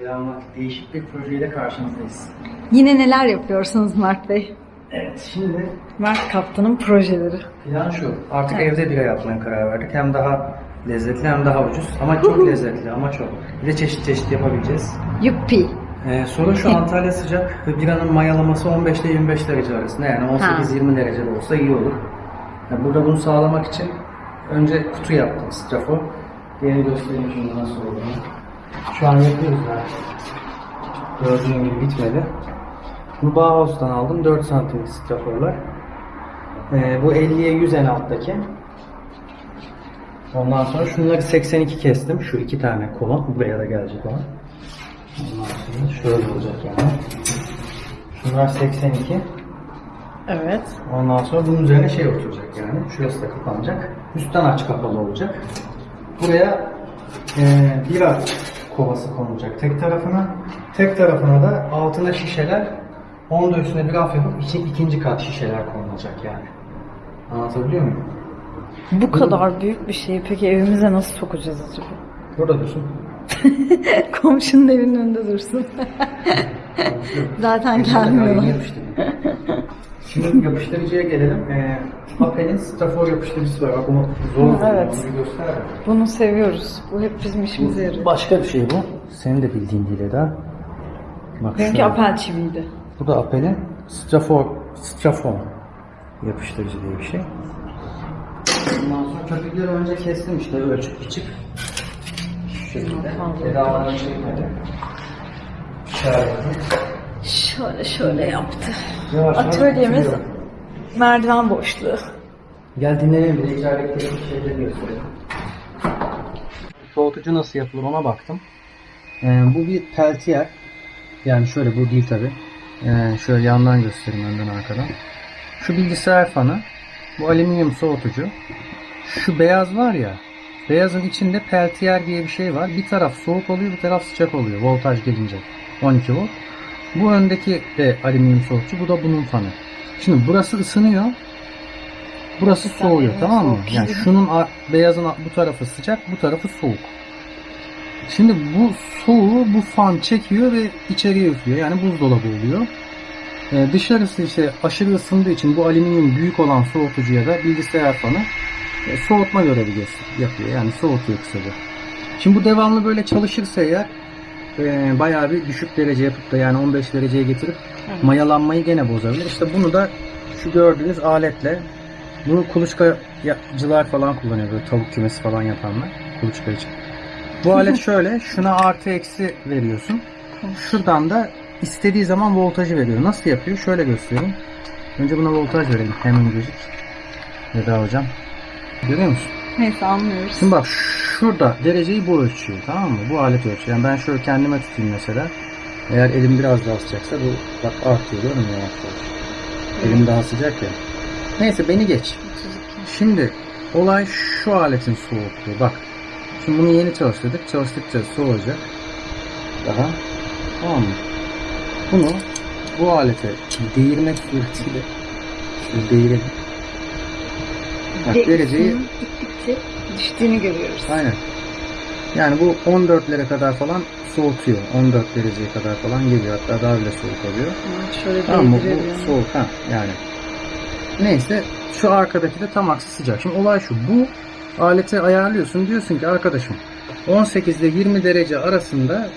Dramatik değişik bir projeyle karşınızdayız. Yine neler yapıyorsunuz Mert Bey? Evet, şimdi Mert Kaptan'ın projeleri. plan şu. Artık evde bira yapmaya karar verdik. Hem daha lezzetli hem daha ucuz. Ama çok lezzetli ama çok. Bir de çeşit çeşit yapabileceğiz. Yuppi. Ee, sorun şu Antalya sıcak ve biranın mayalaması 15 ile 25 derece arasında. Yani 18-20 derecede olsa iyi olur. Yani burada bunu sağlamak için önce kutu yaptım strafor. Yeni göstereyim şimdi nasıl olduğunu. Şu an yapıyoruz daha. Gördüğün gibi bitmedi. Bu Bauhaus'tan aldım 4 santim straforlar. Ee, bu 50'ye 100 en alttaki. Ondan sonra şunları 82 kestim. Şu iki tane kolon. Buraya da gelecek olan. Ondan sonra şöyle olacak yani. Şunlar 82. Evet. Ondan sonra bunun üzerine şey oturacak yani. Şurası da kapanacak. Üstten aç kapalı olacak. Buraya e, bira kovası konulacak tek tarafına. Tek tarafına da altına şişeler. Onun da üstüne bir raf yapıp iki, ikinci kat şişeler konulacak yani. Anlatabiliyor muyum? Bu kadar büyük bir şeyi peki evimize nasıl sokacağız acaba? Burada dursun. Komşunun evinin önünde dursun. Zaten gelmiyorlar. Şimdi yapıştırıcıya gelelim. Ee, Apel'in Stafor yapıştırıcısı var. Bak onu zor Evet. Bir göster. Bunu seviyoruz. Bu hep bizim işimize yarıyor. Başka bir şey bu. Senin de bildiğin değil Eda. Bak Benimki şöyle. apel çiviydi. Bu da Apel'in Strafor, Strafor yapıştırıcı diye bir şey. Ondan sonra köpükleri önce kestim işte ölçüp biçip. Şu şekilde. Tedaviden çekmedi. İşaretli. Şöyle şöyle yaptı. Yavaş yavaş Atölyemiz bitiriyor. merdiven boşluğu. Gel dinlenelim bir icra ettiğim şeyleri gösterelim. Soğutucu nasıl yapılır ona baktım. Ee, bu bir peltiyer. Yani şöyle bu değil tabi. Ee, şöyle yandan göstereyim önden arkadan. Şu bilgisayar fanı. Bu alüminyum soğutucu. Şu beyaz var ya. Beyazın içinde peltiyer diye bir şey var. Bir taraf soğuk oluyor bir taraf sıcak oluyor. Voltaj gelince. 12 volt. Bu öndeki de alüminyum soğutucu. Bu da bunun fanı. Şimdi burası ısınıyor. Burası soğuyor tamam mı? Yani şunun beyazın bu tarafı sıcak, bu tarafı soğuk. Şimdi bu soğuğu bu fan çekiyor ve içeriye üflüyor. Yani buzdolabı oluyor. Ee, dışarısı işte aşırı ısındığı için bu alüminyum büyük olan soğutucuya da bilgisayar fanı e, soğutma görevi yapıyor. Yani soğutuyor kısaca. Şimdi bu devamlı böyle çalışırsa eğer e, bayağı bir düşük derece yapıp da yani 15 dereceye getirip mayalanmayı gene bozabilir. İşte bunu da şu gördüğünüz aletle bunu kuluçkacılar falan kullanıyor böyle tavuk kümesi falan yapanlar kuluçka için. Bu alet şöyle şuna artı eksi veriyorsun. Şuradan da istediği zaman voltajı veriyor. Nasıl yapıyor? Şöyle göstereyim. Önce buna voltaj verelim hemencecik. Veda hocam. Görüyor musun? Neyse anlıyoruz. Şimdi bak şurada dereceyi bu ölçüyor tamam mı? Bu alet ölçüyor. Yani ben şöyle kendime tutayım mesela. Eğer elim biraz daha sıcaksa bu bak artıyor değil mi yavaş yavaş? Elim daha sıcak ya. Neyse beni geç. Şimdi olay şu aletin soğukluğu. Bak. Şimdi bunu yeni çalıştırdık. Çalıştıkça soğuyacak. Daha. Tamam mı? Bunu bu alete değirmek suretiyle şöyle değirelim. Bak dereceyi gittikçe düştüğünü görüyoruz. Aynen. Yani bu 14'lere kadar falan soğutuyor. 14 dereceye kadar falan geliyor. Hatta daha bile soğuk oluyor. Ha, Şöyle Tamam mı? Bu yani. soğuk ha yani. Neyse şu arkadaki de tam aksi sıcak. Şimdi olay şu. Bu aleti ayarlıyorsun. Diyorsun ki arkadaşım 18 ile 20 derece arasında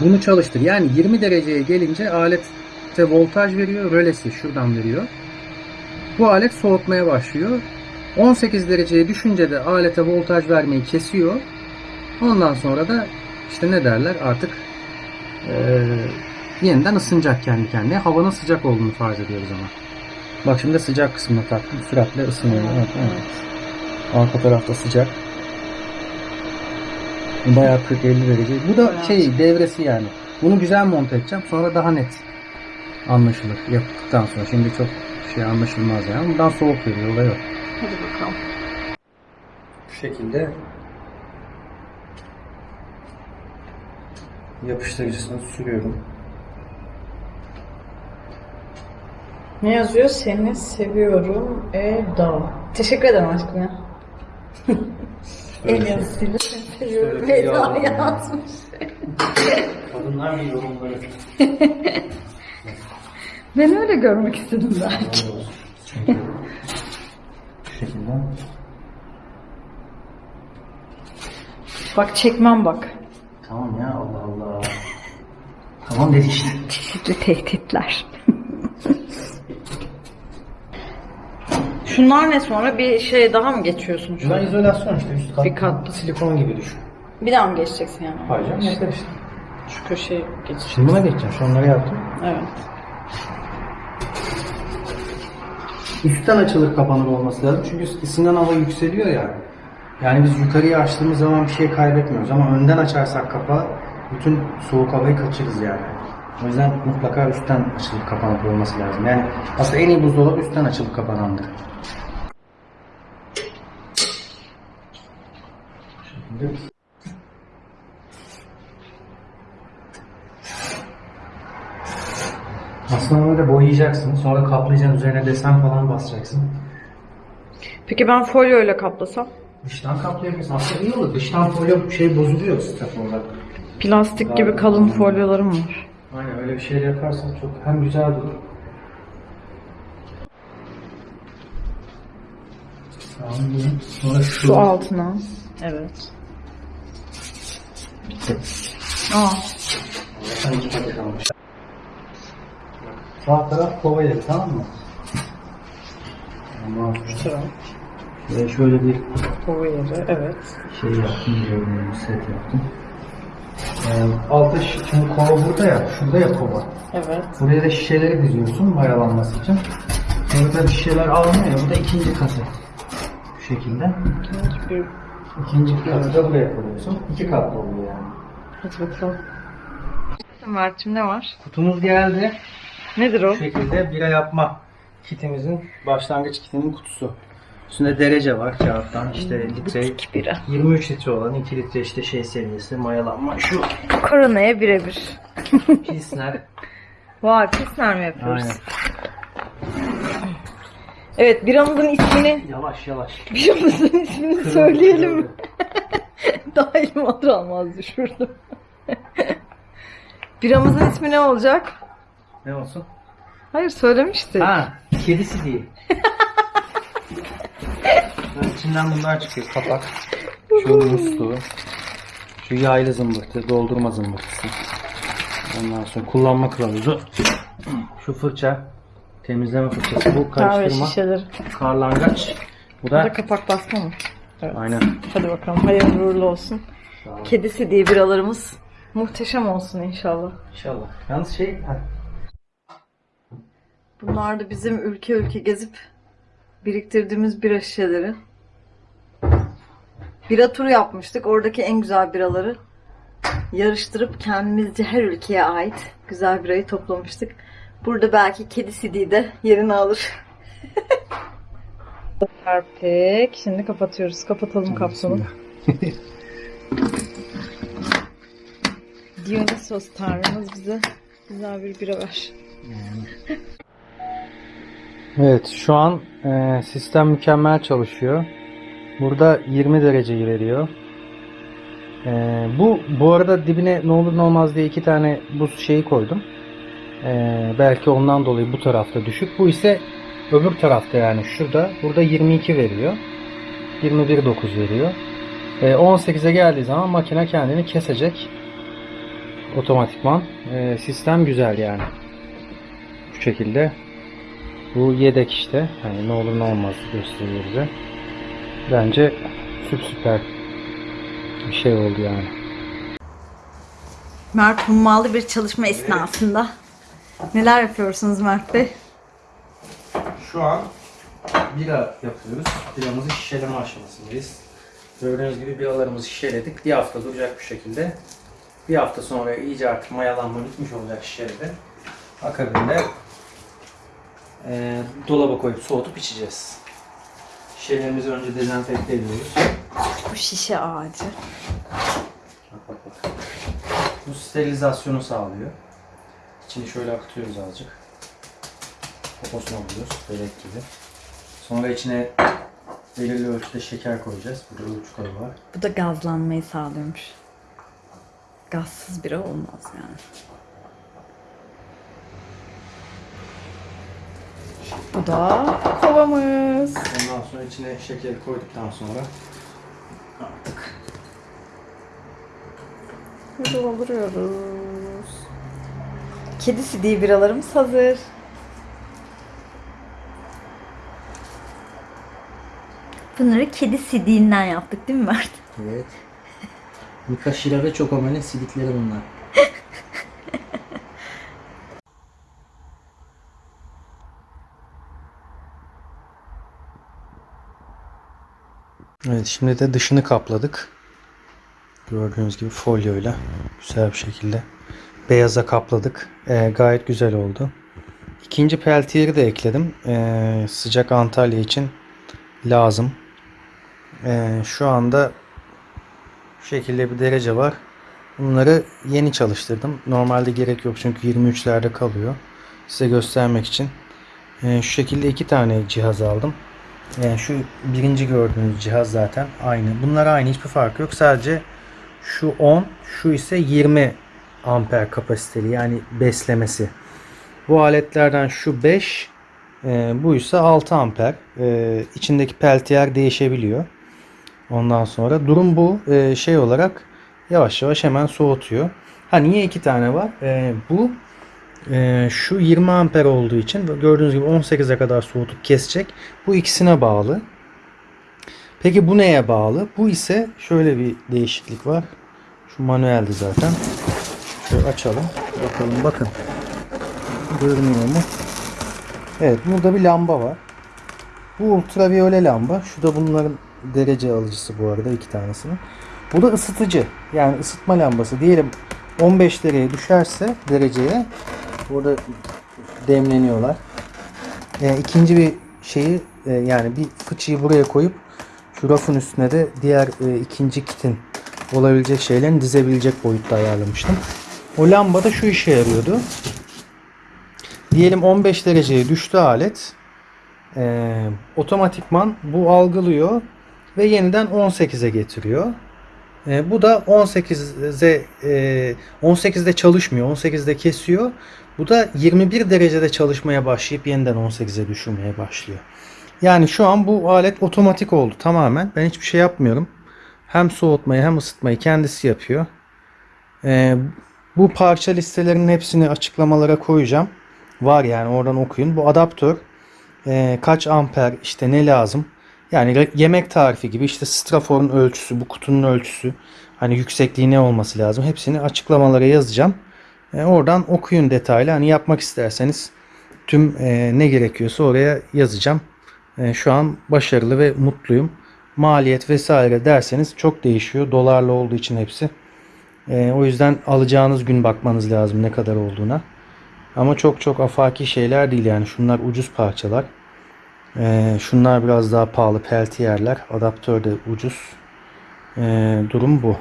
bunu çalıştır. Yani 20 dereceye gelince alette voltaj veriyor. Rölesi şuradan veriyor. Bu alet soğutmaya başlıyor. 18 dereceye düşünce de alete voltaj vermeyi kesiyor. Ondan sonra da işte ne derler artık eee, yeniden ısınacak kendi kendine. Havanın sıcak olduğunu farz ediyoruz ama. Bak şimdi sıcak kısmına taktım. Süratle ısınıyor. Evet, evet. Arka tarafta sıcak. Bayağı 40-50 derece. Bu da şey devresi yani. Bunu güzel monte edeceğim. Sonra daha net anlaşılır yaptıktan sonra. Şimdi çok şey anlaşılmaz yani. Bundan soğuk veriyor. Olay yok. Hadi bakalım. Bu şekilde yapıştırıcısını sürüyorum. Ne yazıyor? Seni seviyorum Eda. Teşekkür ederim aşkım ya. El yazısıyla seni seviyorum yağlama. yazmış. Kadınlar bir yorumları. Ben öyle görmek istedim belki. Çünkü bu şekilde. Bak çekmem bak. Tamam ya Allah Allah. Tamam dedi işte. Çeşitli tehditler. Şunlar ne sonra bir şey daha mı geçiyorsun şu Bunlar izolasyon işte üst kat. Bir katlı. silikon gibi düşün. Bir daha mı geçeceksin yani? Hayır canım yeter işte. Şu köşeye geç. Şimdi buna geçeceğim. Şu onları yaptım. Evet. Üstten açılır kapanır olması lazım. Çünkü ısınan hava yükseliyor ya. Yani biz yukarıya açtığımız zaman bir şey kaybetmiyoruz ama önden açarsak kapağı bütün soğuk havayı kaçırırız yani. O yüzden mutlaka üstten açılıp kapanık olması lazım. Yani aslında en iyi buzdolabı üstten açılıp kapanandır. Şimdi aslında böyle boyayacaksın. Sonra kaplayacaksın. Üzerine desen falan basacaksın. Peki ben folyo ile kaplasam? Dıştan kaplayabilirsin. Aslında iyi olur. Dıştan folyo şey bozuluyor staf olarak. Plastik gibi kalın folyolarım var. Aynen öyle bir şey yaparsan çok hem güzel iyi. Sonra şu. Şu altına. Evet. Bitti. Aa. Sen iki paket almış. Sağ taraf kova yeri tamam mı? Tamam. Sıra. Ve şöyle bir Kova yeri. Evet. şey yaptım, diyorum, bir set yaptım. Ee, altta şi- şimdi kova burada ya, şurada ya kova. Evet. Buraya da şişeleri diziyorsun mayalanması için. Sonra tabii şişeler almıyor ya, bu da ikinci katı. Bu şekilde. Bir... İkinci katı da buraya koyuyorsun. İki katlı oluyor yani. Hadi bakalım. Mert'cim ne var? Kutumuz geldi. Nedir o? Bu şekilde bira yapma kitimizin başlangıç kitinin kutusu. Üstünde derece var kağıttan işte litre Butik bira. 23 litre olan 2 litre işte şey seviyesi mayalanma şu Koronaya birebir. Pilsner Vay pisler mi yapıyoruz? aynen Evet biramızın ismini yavaş yavaş biramızın ismini Kırıldı, söyleyelim kırıldı. Daha elim alır almaz düşürdüm. biramızın ismi ne olacak? ne olsun Hayır söylemiştik. ha kedisi değil içinden bunlar çıkıyor kapak şu musluğu şu yaylı zımbırtı doldurma zımbırtısı ondan sonra kullanma kılavuzu şu fırça temizleme fırçası bu Kahve karıştırma şişeleri. karlangaç bu Bu da da kapak basma mı? Evet. aynen Hadi bakalım hayırlı uğurlu olsun. Kedisi diye biralarımız muhteşem olsun inşallah. İnşallah. Yalnız şey Bunlar da bizim ülke ülke gezip biriktirdiğimiz bira şişeleri. Bira turu yapmıştık. Oradaki en güzel biraları yarıştırıp kendimizce her ülkeye ait güzel birayı toplamıştık. Burada belki kedi CD de yerini alır. Perfect. Şimdi kapatıyoruz. Kapatalım kapsulu. Dionysos tanrımız bize güzel bir bira ver. Evet şu an e, sistem mükemmel çalışıyor. Burada 20 dereceyi veriyor. E, bu bu arada dibine ne olur ne olmaz diye iki tane buz şeyi koydum. E, belki ondan dolayı bu tarafta düşük. Bu ise öbür tarafta yani şurada. Burada 22 veriyor. 21.9 veriyor. E, 18'e geldiği zaman makine kendini kesecek. Otomatikman. E, sistem güzel yani. Bu şekilde. Bu yedek işte. Hani ne olur ne olmaz gösteriyor bize. Bence süp süper bir şey oldu yani. Mert hummalı bir çalışma esnasında. Neler yapıyorsunuz Mert Bey? Şu an bira yapıyoruz. Biramızı şişeleme aşamasındayız. Gördüğünüz gibi biralarımızı şişeledik. Bir hafta duracak bir şekilde. Bir hafta sonra iyice artık mayalanma bitmiş olacak şişelede. Akabinde eee dolaba koyup soğutup içeceğiz. Şişelerimizi önce dezenfekte ediyoruz. Bu şişe ağacı. Bu sterilizasyonu sağlıyor. İçini şöyle akıtıyoruz azıcık. Poposunu alıyoruz. Börek gibi. Sonra içine belirli ölçüde şeker koyacağız. Burada ölçü kabı var. Bu da gazlanmayı sağlıyormuş. Gazsız bira olmaz yani. Bu da kovamız. Ondan sonra içine şekeri koyduktan sonra artık dolduruyoruz. Kedi sidiği biralarımız hazır. Bunları kedi sidiğinden yaptık değil mi Mert? Evet. Mika Shira ve Chocomel'in sidikleri bunlar. Evet şimdi de dışını kapladık. Gördüğünüz gibi folyoyla güzel bir şekilde beyaza kapladık. Ee, gayet güzel oldu. İkinci peltiyeri de ekledim. Ee, sıcak Antalya için lazım. Ee, şu anda şu şekilde bir derece var. Bunları yeni çalıştırdım. Normalde gerek yok çünkü 23'lerde kalıyor. Size göstermek için. Ee, şu şekilde iki tane cihaz aldım. Ee, şu birinci gördüğünüz cihaz zaten aynı. Bunlar aynı hiçbir fark yok. Sadece şu 10, şu ise 20 amper kapasiteli yani beslemesi. Bu aletlerden şu 5, e, bu ise 6 amper. E, içindeki peltiyer değişebiliyor. Ondan sonra durum bu. Ee, şey olarak yavaş yavaş hemen soğutuyor. Ha niye iki tane var? Ee, bu e, şu 20 amper olduğu için gördüğünüz gibi 18'e kadar soğutup kesecek. Bu ikisine bağlı. Peki bu neye bağlı? Bu ise şöyle bir değişiklik var. Şu manueldi zaten. Şöyle açalım. Bakalım bakın. Görünüyor mu? Evet burada bir lamba var. Bu ultraviyole lamba. Şu da bunların derece alıcısı bu arada iki tanesinin. Bu da ısıtıcı. Yani ısıtma lambası. Diyelim 15 dereceye düşerse dereceye burada demleniyorlar. E, ikinci bir şeyi e, yani bir fıçıyı buraya koyup şu rafın üstüne de diğer e, ikinci kitin olabilecek şeylerini dizebilecek boyutta ayarlamıştım. O lamba da şu işe yarıyordu. Diyelim 15 dereceye düştü alet. Ee, otomatikman bu algılıyor ve yeniden 18'e getiriyor. Ee, bu da 18'e e, 18'de çalışmıyor. 18'de kesiyor. Bu da 21 derecede çalışmaya başlayıp yeniden 18'e düşürmeye başlıyor. Yani şu an bu alet otomatik oldu tamamen. Ben hiçbir şey yapmıyorum. Hem soğutmayı hem ısıtmayı kendisi yapıyor. Ee, bu parça listelerinin hepsini açıklamalara koyacağım. Var yani oradan okuyun. Bu adaptör e, kaç amper işte ne lazım. Yani yemek tarifi gibi işte straforun ölçüsü, bu kutunun ölçüsü, hani yüksekliği ne olması lazım. Hepsini açıklamalara yazacağım. E, oradan okuyun detaylı. Hani yapmak isterseniz tüm e, ne gerekiyorsa oraya yazacağım. E, şu an başarılı ve mutluyum. Maliyet vesaire derseniz çok değişiyor. Dolarla olduğu için hepsi. O yüzden alacağınız gün bakmanız lazım ne kadar olduğuna. Ama çok çok afaki şeyler değil yani. Şunlar ucuz parçalar. Şunlar biraz daha pahalı peltiyerler. Adaptör de ucuz. Durum bu.